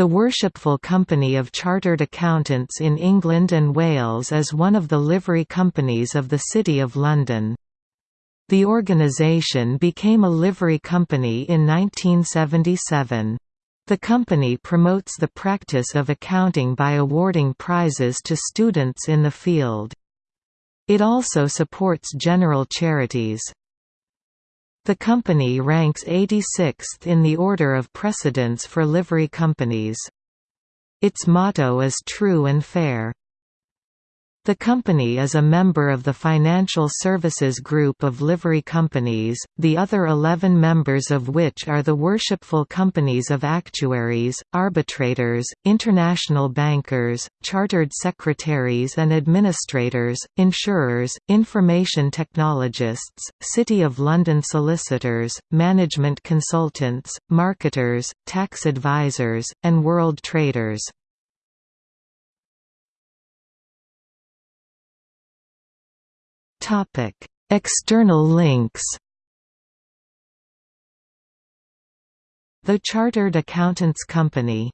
The Worshipful Company of Chartered Accountants in England and Wales is one of the livery companies of the City of London. The organisation became a livery company in 1977. The company promotes the practice of accounting by awarding prizes to students in the field. It also supports general charities. The company ranks 86th in the order of precedence for livery companies. Its motto is True and Fair. The company is a member of the Financial Services Group of livery companies, the other 11 members of which are the Worshipful Companies of Actuaries, Arbitrators, International Bankers, Chartered Secretaries and Administrators, Insurers, Information Technologists, City of London Solicitors, Management Consultants, Marketers, Tax Advisors, and World Traders. External links. The Chartered Accountants Company